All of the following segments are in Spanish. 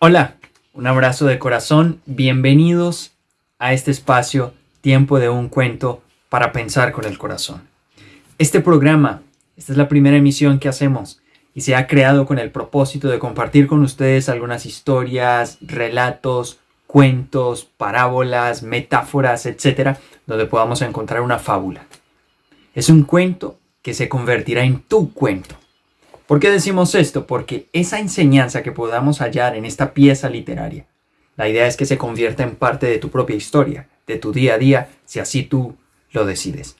Hola, un abrazo de corazón, bienvenidos a este espacio Tiempo de un cuento para pensar con el corazón. Este programa, esta es la primera emisión que hacemos y se ha creado con el propósito de compartir con ustedes algunas historias, relatos, cuentos, parábolas, metáforas, etcétera, donde podamos encontrar una fábula. Es un cuento que se convertirá en tu cuento. ¿Por qué decimos esto? Porque esa enseñanza que podamos hallar en esta pieza literaria, la idea es que se convierta en parte de tu propia historia, de tu día a día, si así tú lo decides.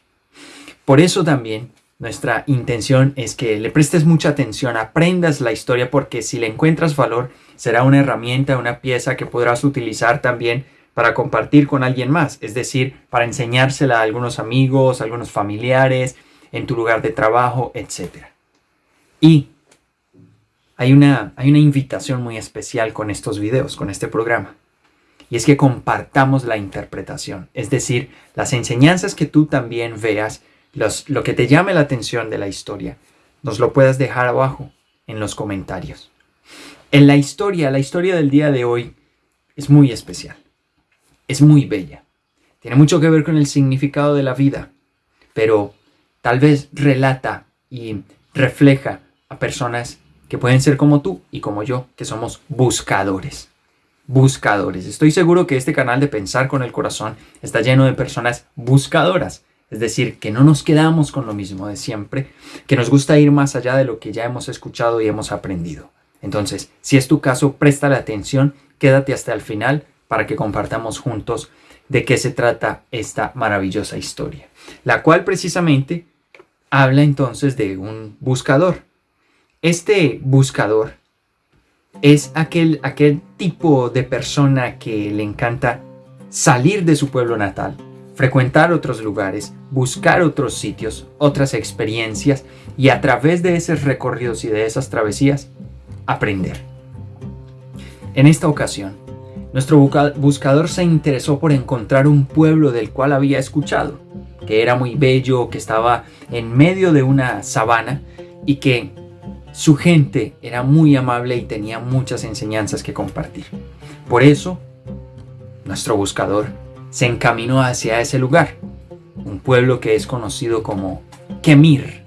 Por eso también nuestra intención es que le prestes mucha atención, aprendas la historia porque si le encuentras valor será una herramienta, una pieza que podrás utilizar también para compartir con alguien más, es decir, para enseñársela a algunos amigos, a algunos familiares, en tu lugar de trabajo, etc. Y hay una, hay una invitación muy especial con estos videos, con este programa. Y es que compartamos la interpretación, es decir, las enseñanzas que tú también veas lo que te llame la atención de la historia, nos lo puedas dejar abajo en los comentarios. En la historia, la historia del día de hoy es muy especial, es muy bella, tiene mucho que ver con el significado de la vida, pero tal vez relata y refleja a personas que pueden ser como tú y como yo, que somos buscadores. Buscadores. Estoy seguro que este canal de Pensar con el Corazón está lleno de personas buscadoras es decir, que no nos quedamos con lo mismo de siempre, que nos gusta ir más allá de lo que ya hemos escuchado y hemos aprendido. Entonces, si es tu caso, presta la atención, quédate hasta el final para que compartamos juntos de qué se trata esta maravillosa historia, la cual precisamente habla entonces de un buscador. Este buscador es aquel, aquel tipo de persona que le encanta salir de su pueblo natal, frecuentar otros lugares, buscar otros sitios, otras experiencias y a través de esos recorridos y de esas travesías, aprender. En esta ocasión, nuestro buscador se interesó por encontrar un pueblo del cual había escuchado, que era muy bello, que estaba en medio de una sabana y que su gente era muy amable y tenía muchas enseñanzas que compartir. Por eso, nuestro buscador se encaminó hacia ese lugar, un pueblo que es conocido como Kemir,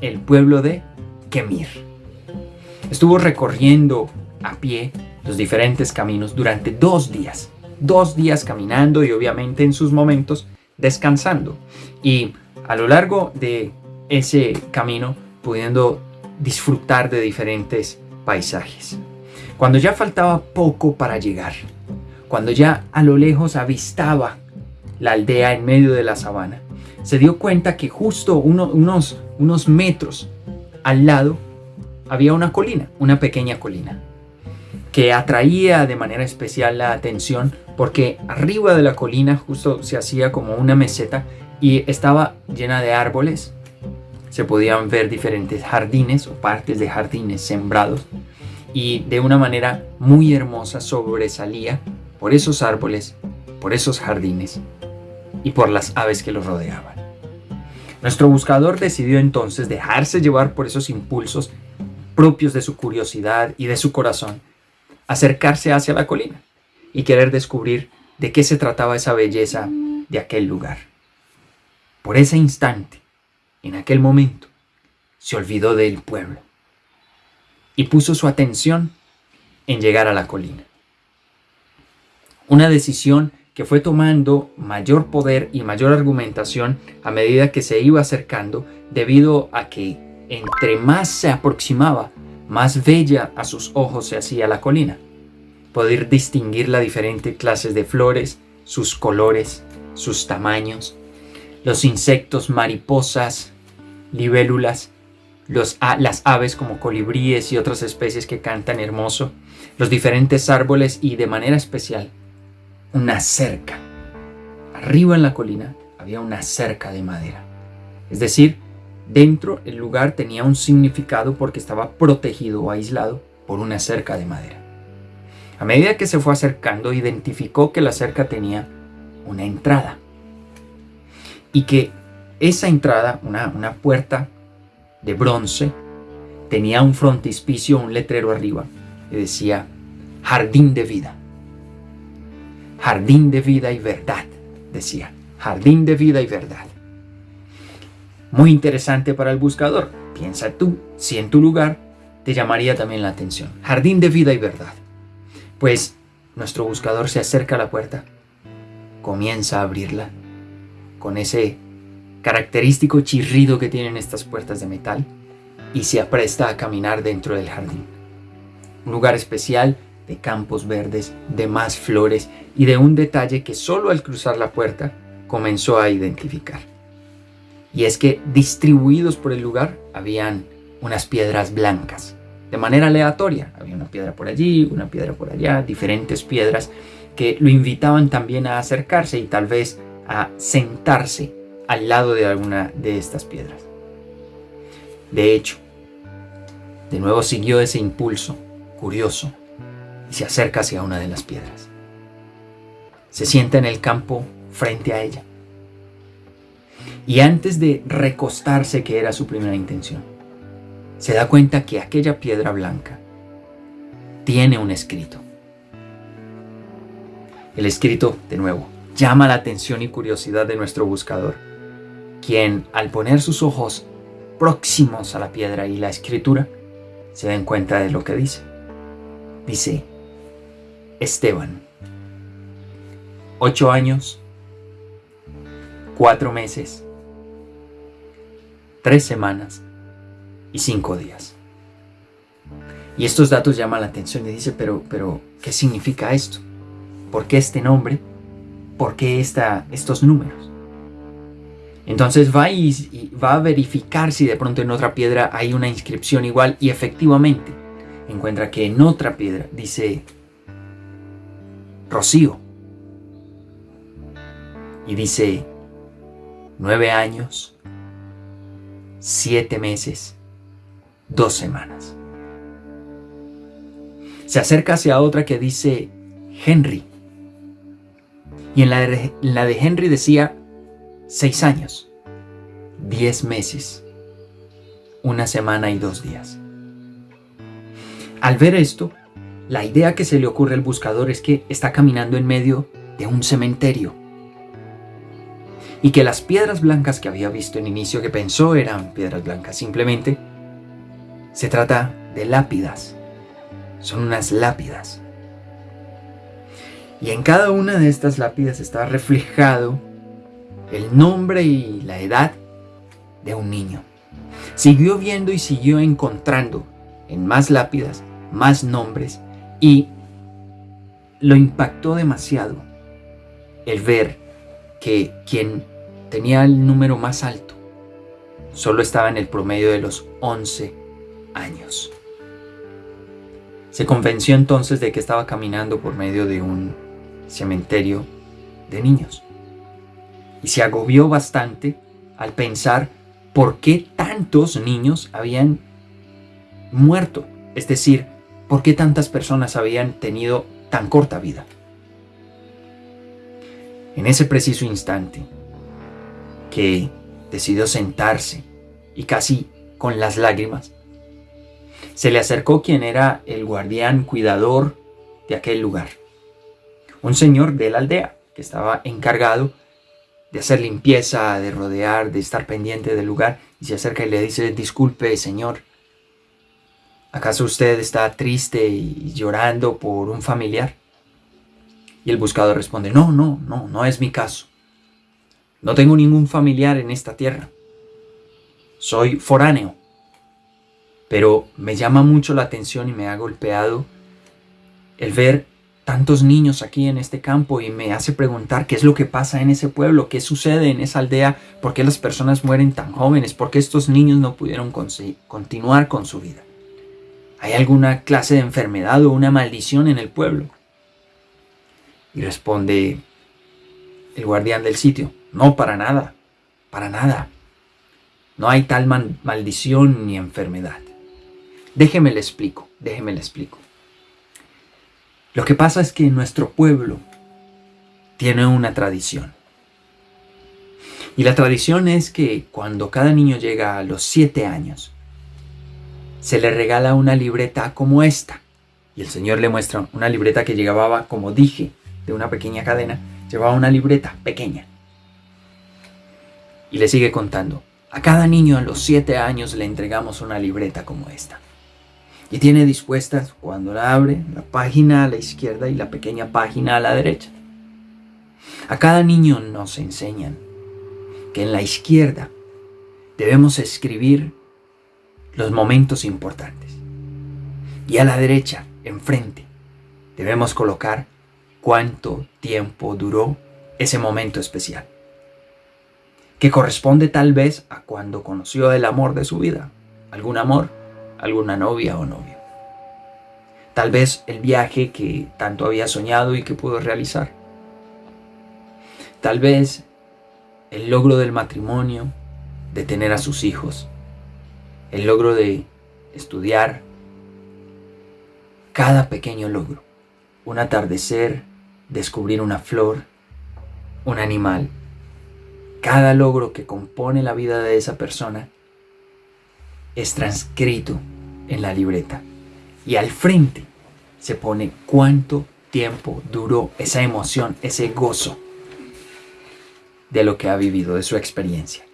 el pueblo de Kemir. Estuvo recorriendo a pie los diferentes caminos durante dos días, dos días caminando y obviamente en sus momentos descansando. Y a lo largo de ese camino pudiendo disfrutar de diferentes paisajes. Cuando ya faltaba poco para llegar, cuando ya a lo lejos avistaba la aldea en medio de la sabana, se dio cuenta que justo unos, unos metros al lado había una colina, una pequeña colina, que atraía de manera especial la atención porque arriba de la colina justo se hacía como una meseta y estaba llena de árboles. Se podían ver diferentes jardines o partes de jardines sembrados y de una manera muy hermosa sobresalía por esos árboles, por esos jardines y por las aves que los rodeaban. Nuestro buscador decidió entonces dejarse llevar por esos impulsos propios de su curiosidad y de su corazón, acercarse hacia la colina y querer descubrir de qué se trataba esa belleza de aquel lugar. Por ese instante, en aquel momento, se olvidó del pueblo y puso su atención en llegar a la colina. Una decisión que fue tomando mayor poder y mayor argumentación a medida que se iba acercando debido a que entre más se aproximaba, más bella a sus ojos se hacía la colina. Poder distinguir las diferentes clases de flores, sus colores, sus tamaños, los insectos, mariposas, libélulas, las aves como colibríes y otras especies que cantan hermoso, los diferentes árboles y de manera especial una cerca. Arriba en la colina había una cerca de madera. Es decir, dentro el lugar tenía un significado porque estaba protegido o aislado por una cerca de madera. A medida que se fue acercando, identificó que la cerca tenía una entrada. Y que esa entrada, una, una puerta de bronce, tenía un frontispicio, un letrero arriba, que decía jardín de vida. Jardín de vida y verdad, decía. Jardín de vida y verdad. Muy interesante para el buscador. Piensa tú si en tu lugar te llamaría también la atención. Jardín de vida y verdad. Pues nuestro buscador se acerca a la puerta, comienza a abrirla con ese característico chirrido que tienen estas puertas de metal y se apresta a caminar dentro del jardín. Un lugar especial de campos verdes, de más flores y de un detalle que solo al cruzar la puerta comenzó a identificar. Y es que distribuidos por el lugar habían unas piedras blancas, de manera aleatoria. Había una piedra por allí, una piedra por allá, diferentes piedras que lo invitaban también a acercarse y tal vez a sentarse al lado de alguna de estas piedras. De hecho, de nuevo siguió ese impulso curioso y se acerca hacia una de las piedras. Se sienta en el campo frente a ella. Y antes de recostarse, que era su primera intención, se da cuenta que aquella piedra blanca tiene un escrito. El escrito, de nuevo, llama la atención y curiosidad de nuestro buscador, quien al poner sus ojos próximos a la piedra y la escritura, se den cuenta de lo que dice. Dice, Esteban, ocho años, cuatro meses, tres semanas y cinco días. Y estos datos llaman la atención y dice, pero, pero, ¿qué significa esto? ¿Por qué este nombre? ¿Por qué esta, estos números? Entonces va y, va a verificar si de pronto en otra piedra hay una inscripción igual y efectivamente encuentra que en otra piedra dice Rocío. Y dice nueve años, siete meses, dos semanas. Se acerca hacia otra que dice Henry. Y en la, de, Henry decía seis años, diez meses, una semana y dos días. Al ver esto, la idea que se le ocurre al buscador es que está caminando en medio de un cementerio. Y que las piedras blancas que había visto en inicio que pensó eran piedras blancas simplemente se trata de lápidas. Son unas lápidas y en cada una de estas lápidas está reflejado el nombre y la edad de un niño siguió viendo y siguió encontrando en más lápidas más nombres y lo impactó demasiado el ver que quien tenía el número más alto solo estaba en el promedio de los 11 años. Se convenció entonces de que estaba caminando por medio de un cementerio de niños. Y se agobió bastante al pensar por qué tantos niños habían muerto. Es decir, ¿Por qué tantas personas habían tenido tan corta vida? En ese preciso instante que decidió sentarse y casi con las lágrimas, se le acercó quien era el guardián cuidador de aquel lugar, un señor de la aldea que estaba encargado de hacer limpieza, de rodear, de estar pendiente del lugar, y se acerca y le dice, disculpe señor, ¿Acaso usted está triste y llorando por un familiar? Y el buscador responde, no, no, no, no es mi caso. No tengo ningún familiar en esta tierra. Soy foráneo. Pero me llama mucho la atención y me ha golpeado el ver tantos niños aquí en este campo y me hace preguntar qué es lo que pasa en ese pueblo, qué sucede en esa aldea, por qué las personas mueren tan jóvenes, por qué estos niños no pudieron continuar con su vida. ¿Hay alguna clase de enfermedad o una maldición en el pueblo? Y responde el guardián del sitio, no, para nada, para nada. No hay tal maldición ni enfermedad. Déjeme le explico, déjeme le explico. Lo que pasa es que nuestro pueblo tiene una tradición. Y la tradición es que cuando cada niño llega a los siete años, se le regala una libreta como esta, Y el Señor le muestra una libreta que llevaba, como dije, de una pequeña cadena, llevaba una libreta pequeña. Y le sigue contando, a cada niño a los siete años le entregamos una libreta como esta. Y tiene dispuestas, cuando la abre, la página a la izquierda y la pequeña página a la derecha. A cada niño nos enseñan que en la izquierda debemos escribir los momentos importantes. Y a la derecha, enfrente, debemos colocar cuánto tiempo duró ese momento especial, que corresponde tal vez a cuando conoció el amor de su vida, algún amor, alguna novia o novio. Tal vez el viaje que tanto había soñado y que pudo realizar. Tal vez el logro del matrimonio, de tener a sus hijos, el logro de estudiar, cada pequeño logro, un atardecer, descubrir una flor, un animal, cada logro que compone la vida de esa persona es transcrito en la libreta y al frente se pone cuánto tiempo duró esa emoción, ese gozo de lo que ha vivido, de su experiencia.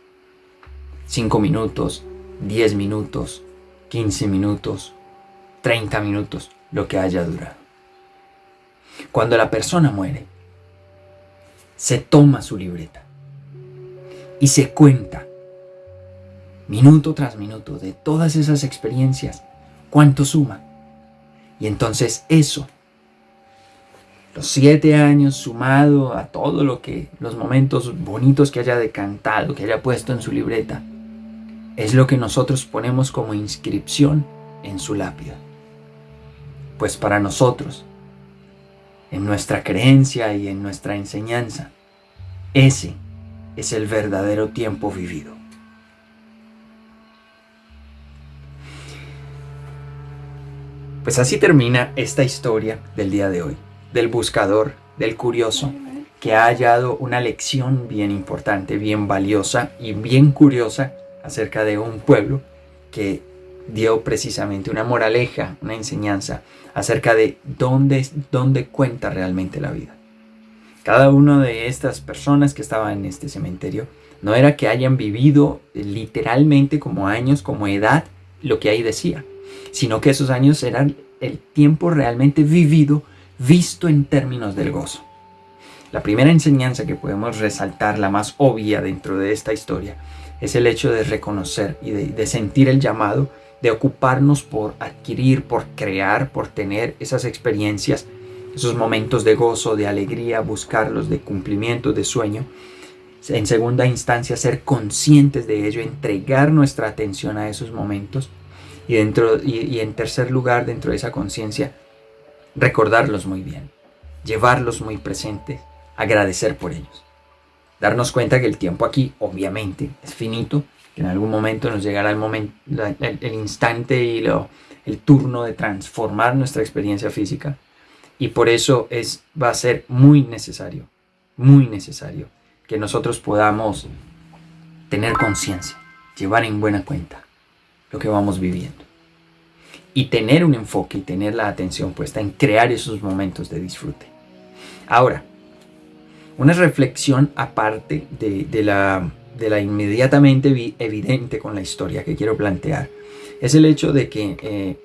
5 minutos, 10 minutos, 15 minutos, 30 minutos, lo que haya durado. Cuando la persona muere, se toma su libreta y se cuenta minuto tras minuto de todas esas experiencias, cuánto suma. Y entonces eso los siete años sumado a todo lo que, los momentos bonitos que haya decantado, que haya puesto en su libreta, es lo que nosotros ponemos como inscripción en su lápida. Pues para nosotros, en nuestra creencia y en nuestra enseñanza, ese es el verdadero tiempo vivido. Pues así termina esta historia del día de hoy del buscador, del curioso, que ha hallado una lección bien importante, bien valiosa y bien curiosa acerca de un pueblo que dio precisamente una moraleja, una enseñanza acerca de dónde, dónde cuenta realmente la vida. Cada una de estas personas que estaban en este cementerio no era que hayan vivido literalmente como años, como edad, lo que ahí decía, sino que esos años eran el tiempo realmente vivido visto en términos del gozo. La primera enseñanza que podemos resaltar, la más obvia dentro de esta historia, es el hecho de reconocer y de, sentir el llamado de ocuparnos por adquirir, por crear, por tener esas experiencias, esos momentos de gozo, de alegría, buscarlos, de cumplimiento, de sueño. En segunda instancia, ser conscientes de ello, entregar nuestra atención a esos momentos. Y, dentro, y en tercer lugar, dentro de esa conciencia, recordarlos muy bien, llevarlos muy presentes, agradecer por ellos. Darnos cuenta que el tiempo aquí obviamente es finito, que en algún momento nos llegará el, momento, el, instante y lo, el turno de transformar nuestra experiencia física. Y por eso es, va a ser muy necesario, muy necesario que nosotros podamos tener conciencia, llevar en buena cuenta lo que vamos viviendo y tener un enfoque y tener la atención puesta en crear esos momentos de disfrute. Ahora, una reflexión aparte de, la, de la inmediatamente evidente con la historia que quiero plantear es el hecho de que eh,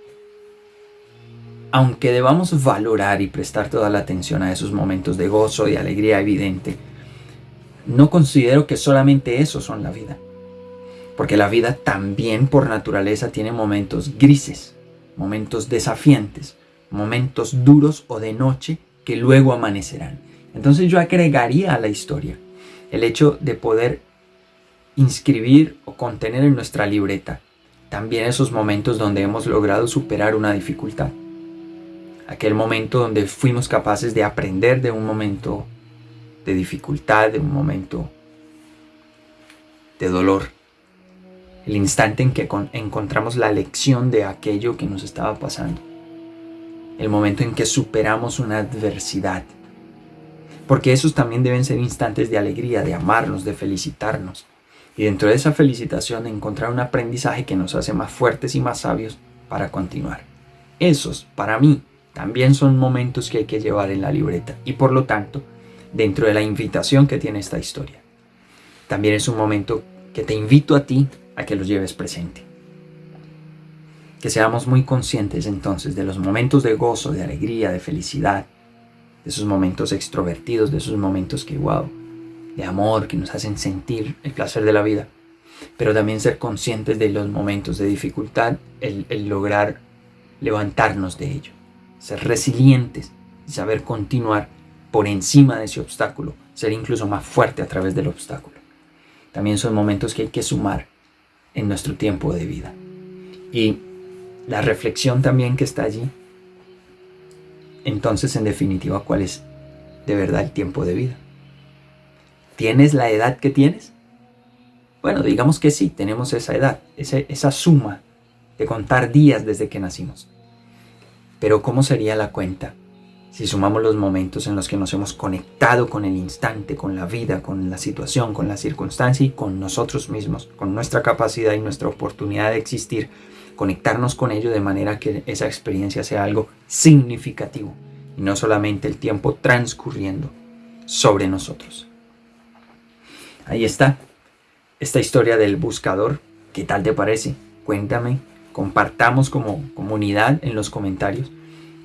aunque debamos valorar y prestar toda la atención a esos momentos de gozo y alegría evidente, no considero que solamente esos son la vida. Porque la vida también por naturaleza tiene momentos grises, momentos desafiantes, momentos duros o de noche que luego amanecerán. Entonces yo agregaría a la historia el hecho de poder inscribir o contener en nuestra libreta también esos momentos donde hemos logrado superar una dificultad. Aquel momento donde fuimos capaces de aprender de un momento de dificultad, de un momento de dolor el instante en que encontramos la lección de aquello que nos estaba pasando, el momento en que superamos una adversidad, porque esos también deben ser instantes de alegría, de amarnos, de felicitarnos, y dentro de esa felicitación encontrar un aprendizaje que nos hace más fuertes y más sabios para continuar. Esos, para mí, también son momentos que hay que llevar en la libreta. Y por lo tanto, dentro de la invitación que tiene esta historia, también es un momento que te invito a ti a que los lleves presente. Que seamos muy conscientes entonces de los momentos de gozo, de alegría, de felicidad, de esos momentos extrovertidos, de esos momentos que, wow, de amor, que nos hacen sentir el placer de la vida, pero también ser conscientes de los momentos de dificultad, el, lograr levantarnos de ello, ser resilientes y saber continuar por encima de ese obstáculo, ser incluso más fuerte a través del obstáculo. También son momentos que hay que sumar en nuestro tiempo de vida. Y la reflexión también que está allí, entonces en definitiva, ¿cuál es de verdad el tiempo de vida? ¿Tienes la edad que tienes? Bueno, digamos que sí, tenemos esa edad, esa, esa suma de contar días desde que nacimos. Pero ¿cómo sería la cuenta si sumamos los momentos en los que nos hemos conectado con el instante, con la vida, con la situación, con la circunstancia y con nosotros mismos, con nuestra capacidad y nuestra oportunidad de existir, conectarnos con ello de manera que esa experiencia sea algo significativo y no solamente el tiempo transcurriendo sobre nosotros? Ahí está, esta historia del buscador. ¿Qué tal te parece? Cuéntame, compartamos como comunidad en los comentarios.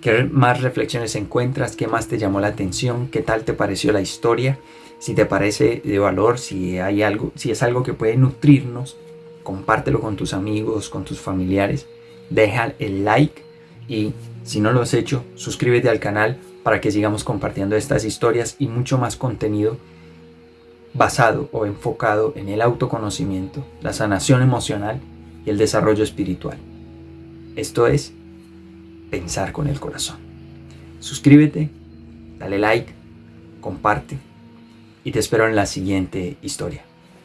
¿Qué más reflexiones encuentras? ¿Qué más te llamó la atención? ¿Qué tal te pareció la historia? Si te parece de valor, si hay algo, si es algo que puede nutrirnos, compártelo con tus amigos, con tus familiares. Deja el like y si no lo has hecho, suscríbete al canal para que sigamos compartiendo estas historias y mucho más contenido basado o enfocado en el autoconocimiento, la sanación emocional y el desarrollo espiritual. Esto es pensar con el corazón. Suscríbete, dale like, comparte y te espero en la siguiente historia.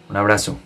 Un abrazo.